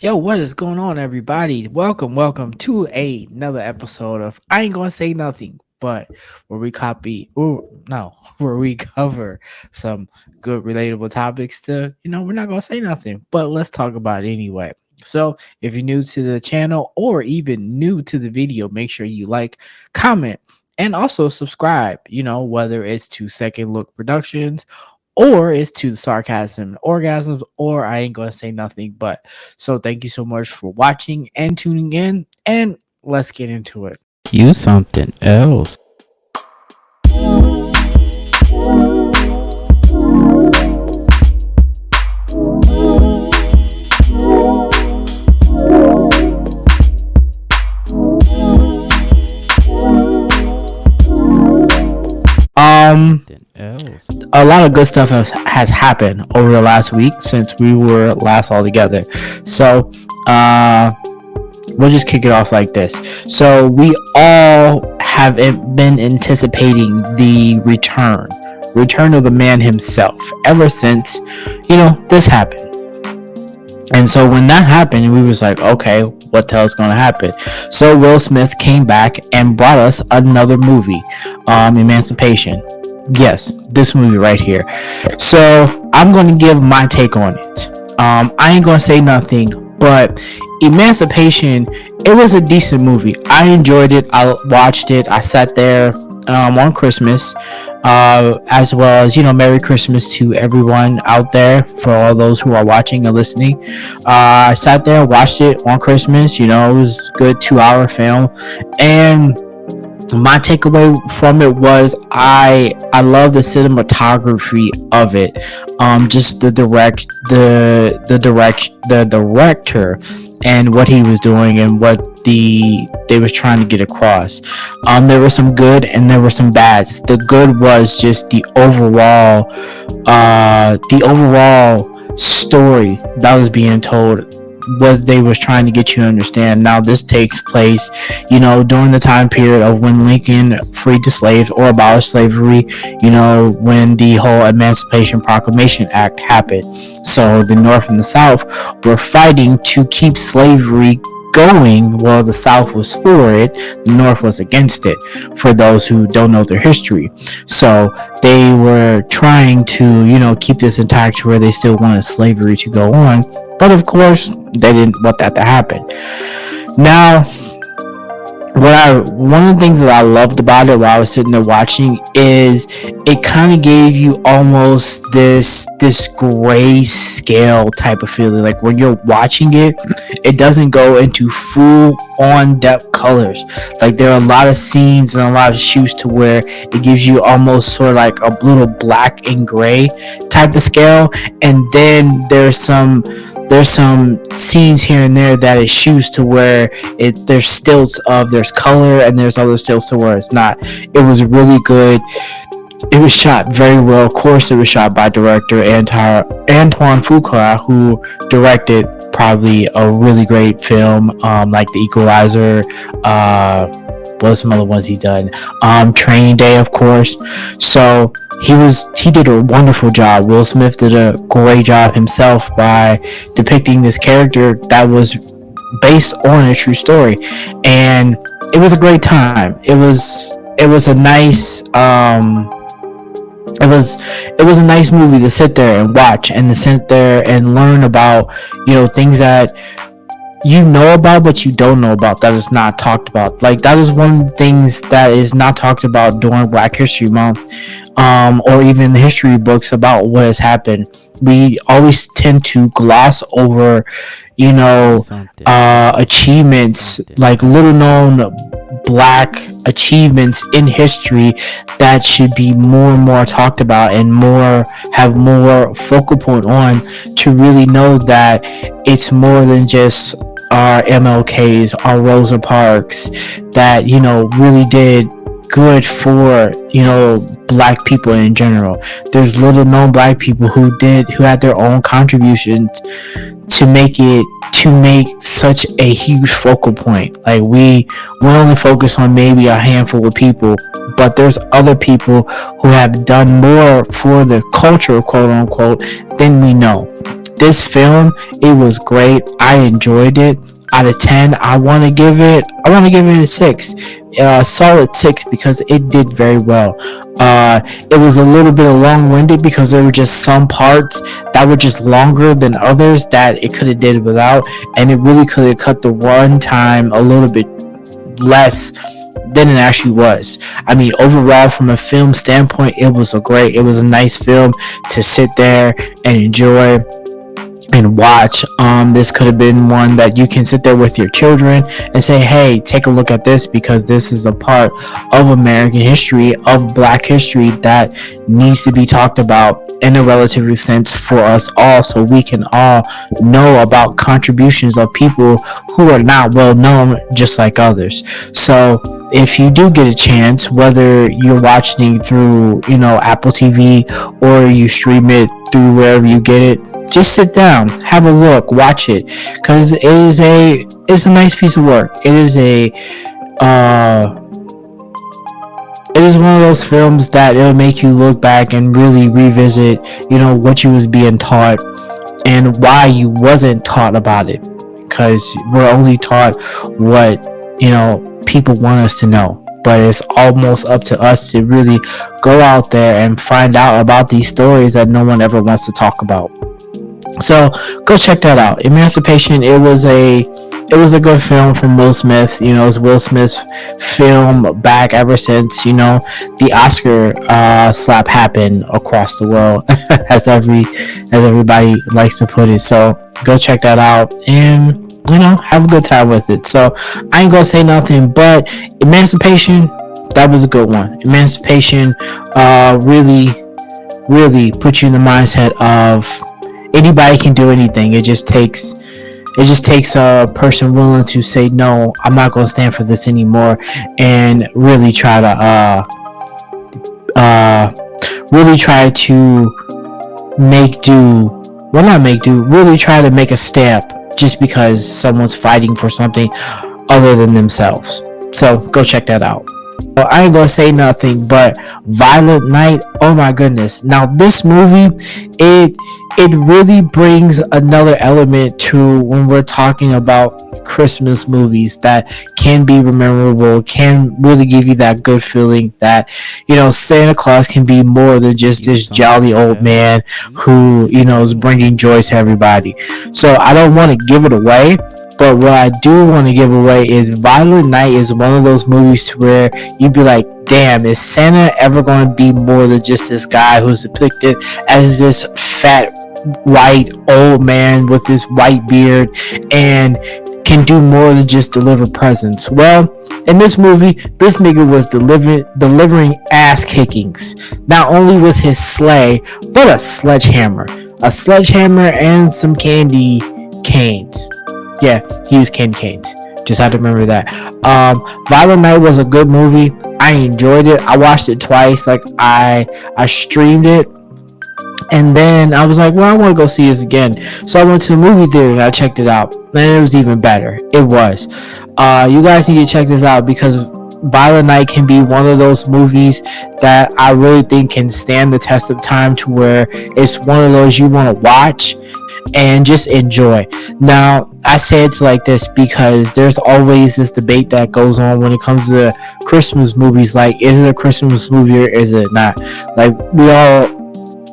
Yo, what is going on, everybody? Welcome, welcome to a, another episode of I Ain't Gonna Say Nothing, but where we copy, or no, where we cover some good, relatable topics to, you know, we're not gonna say nothing, but let's talk about it anyway. So, if you're new to the channel or even new to the video, make sure you like, comment, and also subscribe. You know, whether it's to Second Look Productions or it's to the sarcasm orgasms or i ain't gonna say nothing but so thank you so much for watching and tuning in and let's get into it. You something else a lot of good stuff has, has happened over the last week since we were last all together. So, uh, we'll just kick it off like this. So, we all have been anticipating the return, return of the man himself, ever since, you know, this happened. And so when that happened, we was like, okay, what the hell's gonna happen? So Will Smith came back and brought us another movie, um, Emancipation yes this movie right here. So i'm going to give my take on it. Um i ain't gonna say nothing but emancipation it was a decent movie. I enjoyed it. I watched it. I sat there um, on christmas uh, as well as you know merry christmas to everyone out there for all those who are watching and listening. Uh, i sat there watched it on christmas. You know it was good two hour film. And my takeaway from it was I I love the cinematography of it. Um, just the direct the the direct the director and what he was doing and what the they was trying to get across. Um, there were some good and there were some bads. The good was just the overall uh the overall story that was being told what they was trying to get you to understand. Now this takes place, you know, during the time period of when Lincoln freed the slaves or abolished slavery, you know, when the whole Emancipation Proclamation Act happened. So the North and the South were fighting to keep slavery going while the South was for it, the North was against it, for those who don't know their history. So they were trying to, you know, keep this intact where they still wanted slavery to go on. But of course, they didn't want that to happen. Now, what I one of the things that I loved about it while I was sitting there watching is it kind of gave you almost this this gray scale type of feeling. Like when you're watching it it doesn't go into full on depth colors. Like there are a lot of scenes and a lot of shoots to where it gives you almost sort of like a little black and gray type of scale. And then there's some there's some scenes here and there that it shoots to where it there's stilts of there's color and there's other stilts to where it's not. It was really good. It was shot very well. Of course it was shot by director Antar, antoine fuqua who directed probably a really great film um, like the equalizer uh, what some other ones he done um training day of course. So he was he did a wonderful job. Will smith did a great job himself by depicting this character that was based on a true story. And it was a great time. It was it was a nice um it was it was a nice movie to sit there and watch and to sit there and learn about you know things that you know about but you don't know about that is not talked about. Like that is one of the things that is not talked about during black history month um, or even the history books about what has happened. We always tend to gloss over you know uh, achievements like little known black achievements in history that should be more and more talked about and more have more focal point on to really know that it's more than just our MLKs, our Rosa Parks that, you know, really did good for you know black people in general. There's little known black people who did who had their own contributions to make it to make such a huge focal point. Like we we only focus on maybe a handful of people but there's other people who have done more for the culture quote unquote than we know. This film it was great. I enjoyed it out of 10 i want to give it i want to give it a 6 uh, solid 6 because it did very well uh, it was a little bit long-winded because there were just some parts that were just longer than others that it could have did without and it really could have cut the run time a little bit less than it actually was. I mean, overall, from a film standpoint, it was a great, it was a nice film to sit there and enjoy and watch. Um, this could have been one that you can sit there with your children and say, hey, take a look at this because this is a part of American history, of Black history that needs to be talked about in a relatively sense for us all so we can all know about contributions of people who are not well known just like others. So if you do get a chance, whether you're watching through, you know, Apple TV or you stream it through wherever you get it, just sit down have a look watch it because it is a it's a nice piece of work. It is a uh it is one of those films that it'll make you look back and really revisit you know what you was being taught and why you wasn't taught about it because we're only taught what you know people want us to know. But it's almost up to us to really go out there and find out about these stories that no one ever wants to talk about so go check that out. Emancipation. It was a it was a good film from Will Smith. You know, it's Will Smith's film back ever since you know the Oscar uh, slap happened across the world, as every as everybody likes to put it. So go check that out and you know have a good time with it. So I ain't gonna say nothing, but Emancipation that was a good one. Emancipation uh, really really put you in the mindset of anybody can do anything. It just takes it just takes a person willing to say no i'm not going to stand for this anymore and really try to uh uh really try to make do well not make do really try to make a step just because someone's fighting for something other than themselves. So go check that out I ain't gonna say nothing, but Violent Night. Oh my goodness! Now this movie, it it really brings another element to when we're talking about Christmas movies that can be memorable, can really give you that good feeling that you know Santa Claus can be more than just this jolly old man who you know is bringing joy to everybody. So I don't want to give it away but what I do want to give away is Violent Night is one of those movies where you'd be like, damn, is Santa ever going to be more than just this guy who's depicted as this fat white old man with this white beard and can do more than just deliver presents. Well, in this movie, this nigga was delivering ass kickings, not only with his sleigh, but a sledgehammer, a sledgehammer and some candy canes. Yeah, he was candy canes. Just had to remember that. Um, Violent Night was a good movie. I enjoyed it. I watched it twice. Like I, I streamed it, and then I was like, well, I want to go see this again. So I went to the movie theater and I checked it out, and it was even better. It was. Uh, you guys need to check this out because Violent Night can be one of those movies that I really think can stand the test of time to where it's one of those you want to watch and just enjoy. Now, I say it's like this because there's always this debate that goes on when it comes to Christmas movies. Like, is it a Christmas movie or is it not? Like, we all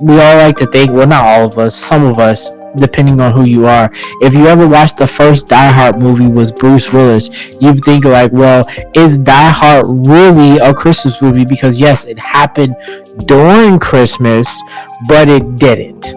we all like to think. Well, not all of us. Some of us depending on who you are. If you ever watched the first Die Hard movie with Bruce Willis, you'd think like, well, is Die Hard really a Christmas movie? Because yes, it happened during Christmas, but it didn't.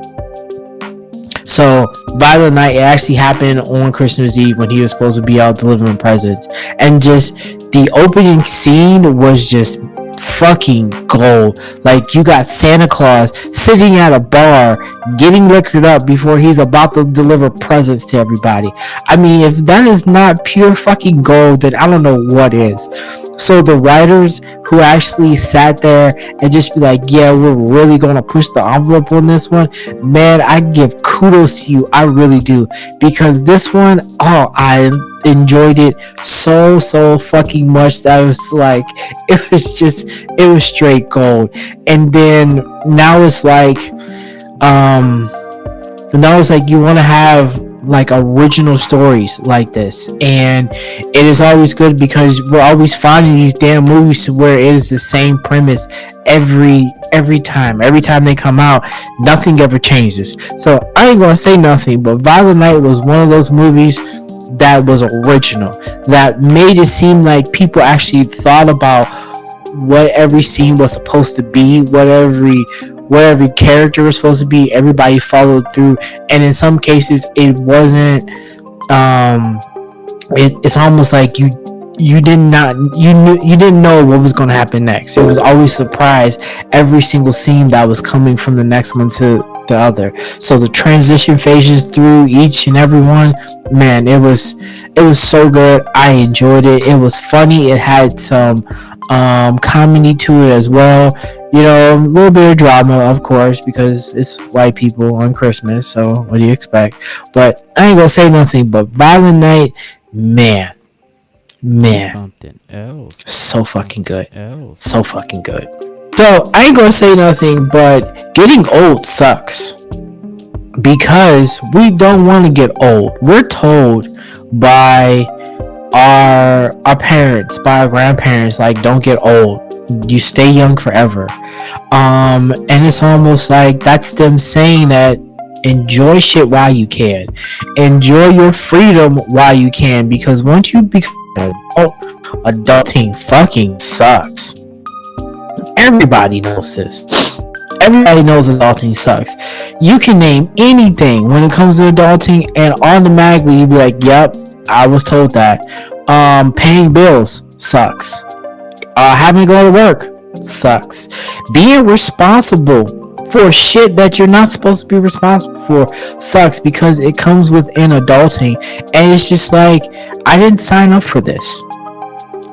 So by the Night it actually happened on Christmas Eve when he was supposed to be out delivering presents, and just the opening scene was just fucking gold. Like you got Santa Claus sitting at a bar getting liquored up before he's about to deliver presents to everybody. I mean, if that is not pure fucking gold, then I don't know what is. So the writers who actually sat there and just be like, yeah, we're really gonna push the envelope on this one, man, I give kudos to you. I really do. Because this one, oh, I enjoyed it so so fucking much that I was like it was just it was straight gold. And then now it's like um now it's like you want to have like original stories like this. And it is always good because we're always finding these damn movies where it is the same premise every every time. Every time they come out nothing ever changes. So i ain't gonna say nothing but violent night was one of those movies that was original that made it seem like people actually thought about what every scene was supposed to be what every what every character was supposed to be everybody followed through and in some cases it wasn't um it, it's almost like you you did not you knew you didn't know what was going to happen next. It was always surprise every single scene that was coming from the next one to the other. So the transition phases through each and every one man it was it was so good. I enjoyed it. It was funny. It had some um comedy to it as well. You know a little bit of drama of course because it's white people on christmas so what do you expect? But i ain't gonna say nothing but violent night man man. so fucking good. So fucking good. So I ain't gonna say nothing, but getting old sucks because we don't want to get old. We're told by our our parents, by our grandparents, like don't get old. You stay young forever. Um, and it's almost like that's them saying that enjoy shit while you can, enjoy your freedom while you can, because once you become oh, adulting fucking sucks. Everybody knows this. Everybody knows adulting sucks. You can name anything when it comes to adulting, and automatically you be like, "Yep, I was told that." Um, paying bills sucks. Uh, having to go to work sucks. Being responsible for shit that you're not supposed to be responsible for sucks because it comes within adulting, and it's just like I didn't sign up for this.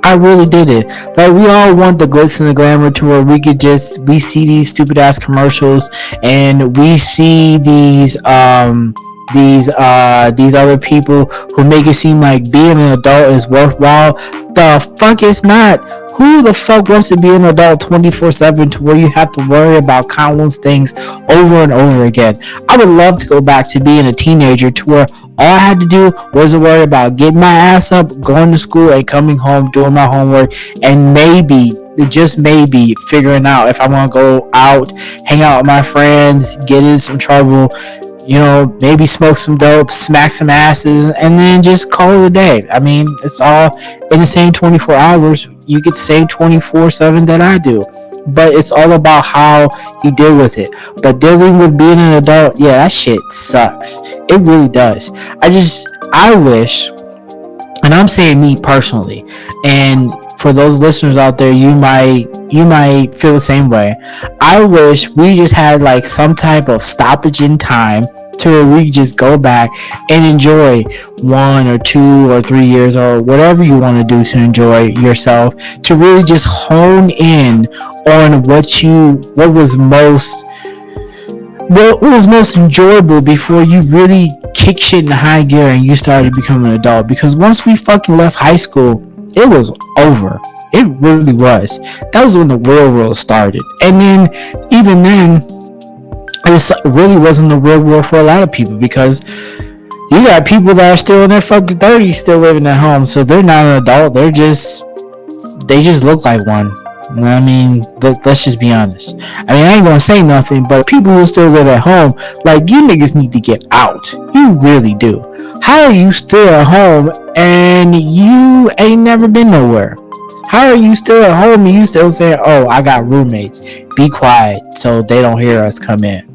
I really did it. Like we all want the glitz and the glamour to where we could just we see these stupid ass commercials and we see these um these uh these other people who make it seem like being an adult is worthwhile. The fuck it's not. Who the fuck wants to be an adult 24 7 to where you have to worry about countless things over and over again? I would love to go back to being a teenager to where all I had to do was worry about getting my ass up, going to school, and coming home, doing my homework, and maybe, just maybe, figuring out if I want to go out, hang out with my friends, get in some trouble, you know, maybe smoke some dope, smack some asses, and then just call it a day. I mean, it's all in the same 24 hours. You get the same 24 7 that I do. But it's all about how you deal with it. But dealing with being an adult, yeah, that shit sucks. It really does. I just, I wish, and I'm saying me personally, and for those listeners out there, you might you might feel the same way. I wish we just had like some type of stoppage in time to where we just go back and enjoy one or two or three years or whatever you want to do to enjoy yourself to really just hone in on what you what was most what was most enjoyable before you really kick shit in high gear and you started becoming an adult. Because once we fucking left high school it was over. It really was. That was when the real world started. And then even then it uh, really wasn't the real world for a lot of people because you got people that are still in their fucking 30s still living at home so they're not an adult they're just they just look like one I mean, let, us just be honest. I mean, I ain't gonna say nothing, but people who still live at home, like you niggas need to get out. You really do. How are you still at home and you ain't never been nowhere? How are you still at home and you still saying, "Oh, I got roommates. Be quiet so they don't hear us come in."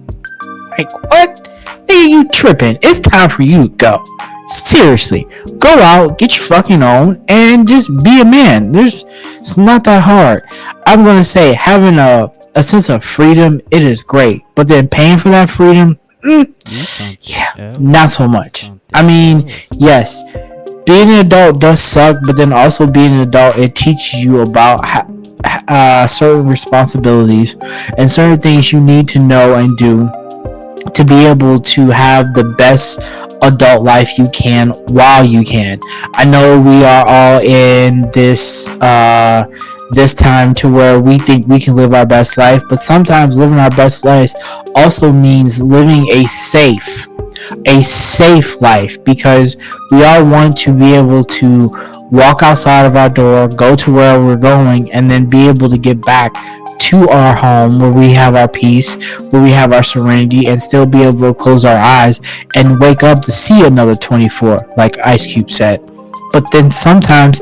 Like what? Hey, you tripping? It's time for you to go. Seriously, go out, get your fucking own, and just be a man. There's, it's not that hard. I'm gonna say having a a sense of freedom, it is great, but then paying for that freedom, mm, yeah, not so much. I mean, yes, being an adult does suck, but then also being an adult, it teaches you about uh, certain responsibilities and certain things you need to know and do to be able to have the best adult life you can while you can. I know we are all in this uh this time to where we think we can live our best life, but sometimes living our best life also means living a safe a safe life because we all want to be able to walk outside of our door, go to where we're going, and then be able to get back to our home where we have our peace, where we have our serenity, and still be able to close our eyes and wake up to see another 24, like Ice Cube said. But then sometimes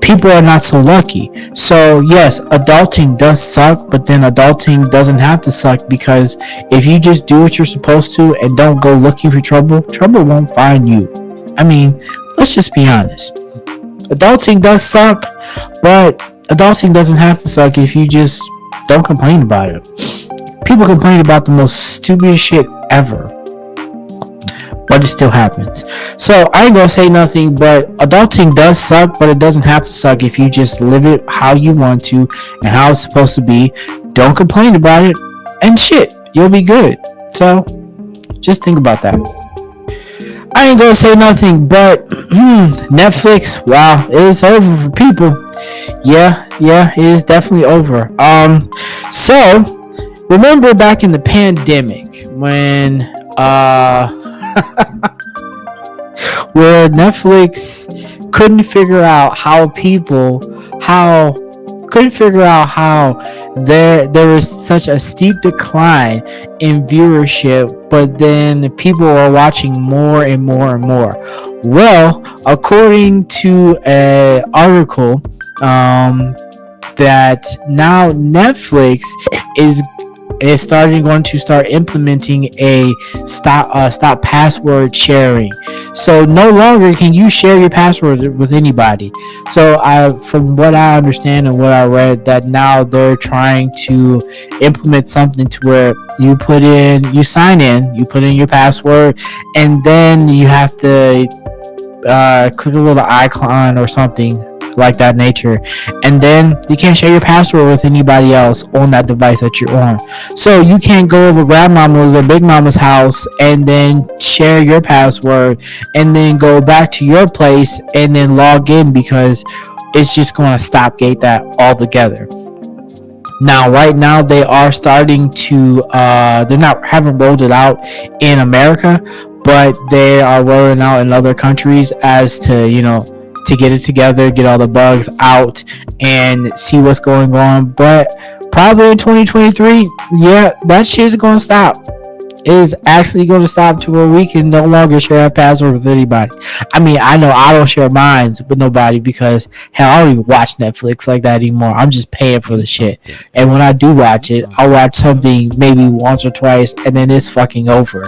people are not so lucky. So, yes, adulting does suck, but then adulting doesn't have to suck because if you just do what you're supposed to and don't go looking for trouble, trouble won't find you. I mean, let's just be honest. Adulting does suck, but adulting doesn't have to suck if you just don't complain about it. People complain about the most stupidest shit ever. But it still happens. So I ain't gonna say nothing, but adulting does suck, but it doesn't have to suck if you just live it how you want to and how it's supposed to be. Don't complain about it, and shit, you'll be good. So just think about that. I ain't gonna say nothing, but hmm, Netflix, wow, it is over for people. Yeah, yeah, it is definitely over. Um, so remember back in the pandemic when uh where Netflix couldn't figure out how people how couldn't figure out how there there was such a steep decline in viewership, but then people are watching more and more and more. Well, according to an article um, that now Netflix is is starting going to start implementing a stop uh, stop password sharing. So no longer can you share your password with anybody. So I, from what I understand and what I read, that now they're trying to implement something to where you put in, you sign in, you put in your password, and then you have to uh, click a little icon or something like that nature. And then you can't share your password with anybody else on that device that you're on. So you can't go over grandmama's or big mama's house and then share your password and then go back to your place and then log in because it's just going to stop gate that altogether. Now right now they are starting to uh they're not haven't rolled it out in america but they are rolling out in other countries as to you know to get it together, get all the bugs out, and see what's going on. But probably in 2023, yeah, that shit is gonna stop. It is actually going to stop to where we can no longer share a password with anybody. I mean, I know I don't share mine with nobody because hell, I don't even watch Netflix like that anymore. I'm just paying for the shit. And when I do watch it, I watch something maybe once or twice, and then it's fucking over.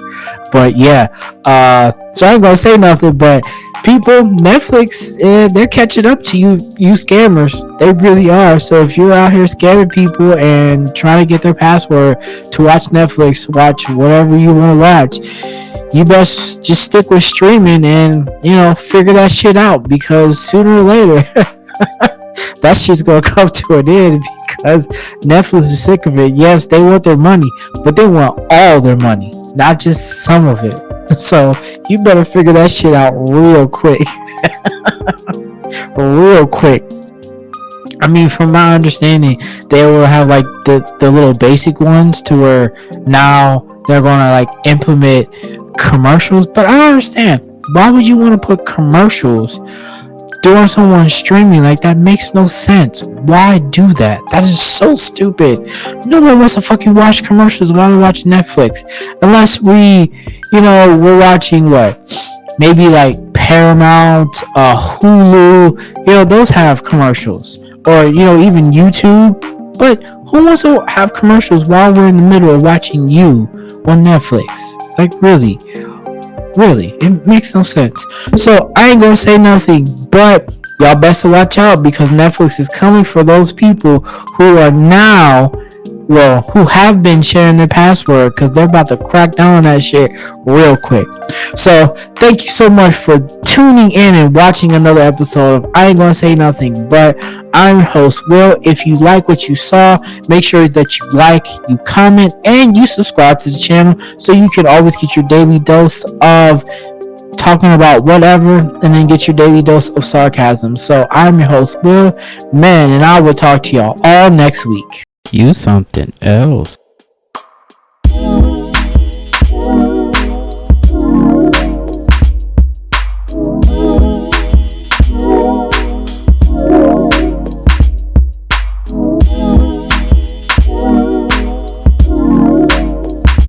But yeah, uh, so I ain't gonna say nothing, but people netflix uh, they're catching up to you you scammers. They really are. So if you're out here scamming people and trying to get their password to watch netflix watch whatever you want to watch you best just stick with streaming and you know figure that shit out because sooner or later that shit's gonna come to an end because netflix is sick of it. Yes they want their money but they want all their money not just some of it So you better figure that shit out real quick. real quick. I mean, from my understanding, they will have like the, the little basic ones to where now they're gonna like implement commercials. But I don't understand. Why would you want to put commercials during someone streaming like that makes no sense. Why do that? That is so stupid. No one wants to fucking watch commercials while we're watching Netflix. Unless we, you know, we're watching what? Maybe like Paramount, uh, Hulu, you know, those have commercials. Or, you know, even YouTube. But who wants to have commercials while we're in the middle of watching you on Netflix? Like really, really, it makes no sense. So I ain't gonna say nothing, but y'all best to watch out because Netflix is coming for those people who are now well, who have been sharing their password because they're about to crack down on that shit real quick. So, thank you so much for tuning in and watching another episode of I Ain't Gonna Say Nothing, but I'm host, Will. If you like what you saw, make sure that you like, you comment, and you subscribe to the channel so you can always get your daily dose of talking about whatever and then get your daily dose of sarcasm. So, I'm your host, Will, man, and I will talk to y'all all next week. You something else.